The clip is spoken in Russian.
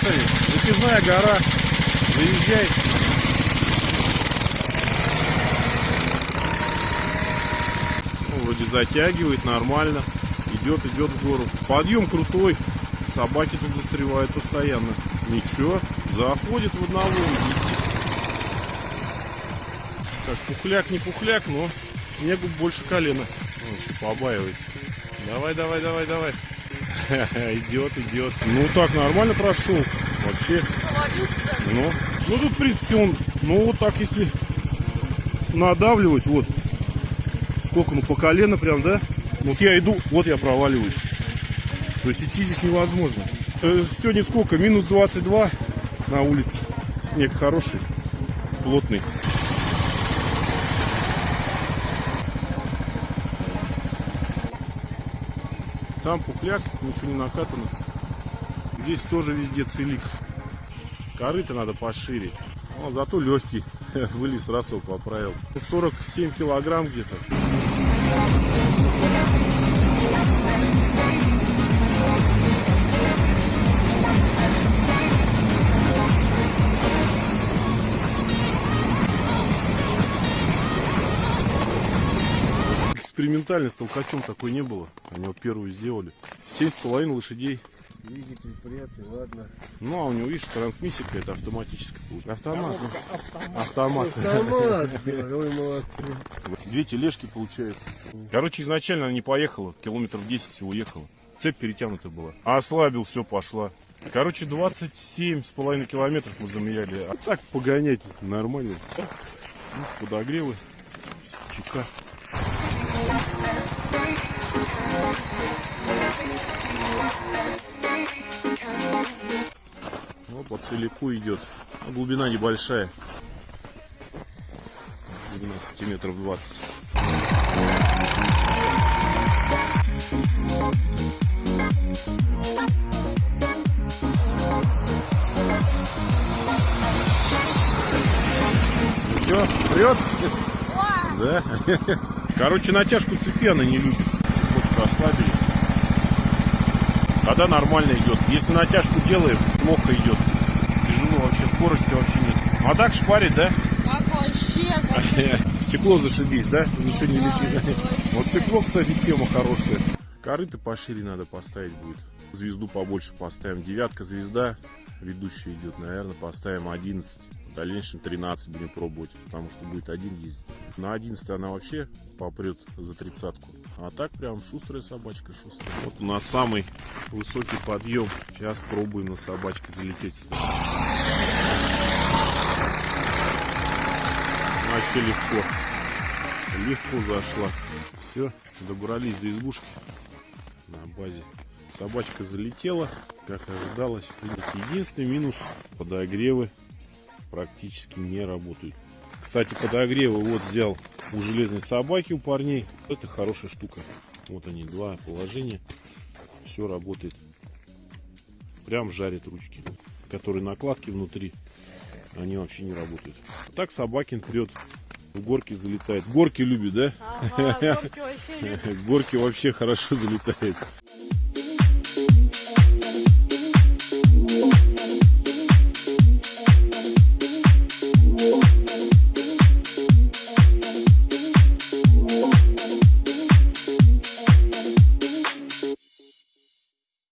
колесами. Затяжная гора. Заезжай. Ну, вроде затягивает нормально. Идет, идет в гору. Подъем крутой. Собаки тут застревают постоянно. Ничего, заходит в одного. Так, пухляк не пухляк, но снегу больше колена. Он еще побаивается. Давай, давай, давай, давай. Идет, идет. Ну так, нормально прошел. Вообще. Ну, ну тут, в принципе, он, ну вот так, если надавливать, вот. Сколько, ну по колено прям, да? Вот я иду, вот я проваливаюсь. То есть идти здесь невозможно. Э, Сегодня сколько? Минус 22 на улице. Снег хороший, плотный. Там пухляк, ничего не накатано. Здесь тоже везде целик. Корыто надо пошире. Но зато легкий. Вылез, его поправил. 47 килограмм где-то. Экспериментально с толкачом такой не было. Они вот первую сделали. Семь с половиной лошадей. Двигатель приятный, ладно. Ну, а у него, видишь, трансмиссия какая-то автоматическая. получается. Автомат. Автомат. Автомат, ой, молодцы. Две тележки получается. Короче, изначально она не поехала. Километров 10 всего ехала. Цепь перетянута была. А ослабил, все, пошла. Короче, 27 с половиной километров мы замеряли. А так погонять нормально. Ну, подогревы. Чека. Ну, по целику идет. Ну, глубина небольшая. Глубина сантиметров 20. Ну что, прет? Да? Короче, натяжку цепи она не любит. Цепочку ослабили. Тогда нормально идет. Если натяжку делаем, плохо идет. Тяжело вообще, скорости вообще нет. А так шпарит, да? Как вообще? Как... Стекло зашибись, да? Ничего не летит. Вот стекло, кстати, тема хорошая. Корыто пошире надо поставить будет. Звезду побольше поставим. Девятка звезда. Ведущая идет, наверное, поставим 11. В дальнейшем 13 будем пробовать, потому что будет один ездить. На 11 она вообще попрет за тридцатку. А так прям шустрая собачка, шустрая. Вот у нас самый высокий подъем. Сейчас пробуем на собачке залететь сюда. Вообще легко. Легко зашла. Все, добрались до избушки на базе. Собачка залетела, как ожидалось. Единственный минус подогревы практически не работают. Кстати, подогревы вот взял у железной собаки у парней. Это хорошая штука. Вот они, два положения. Все работает. Прям жарит ручки. Которые накладки внутри, они вообще не работают. Так собакин прет. В горки залетает. Горки любит, да? Ага, горки вообще. Горки вообще хорошо залетает.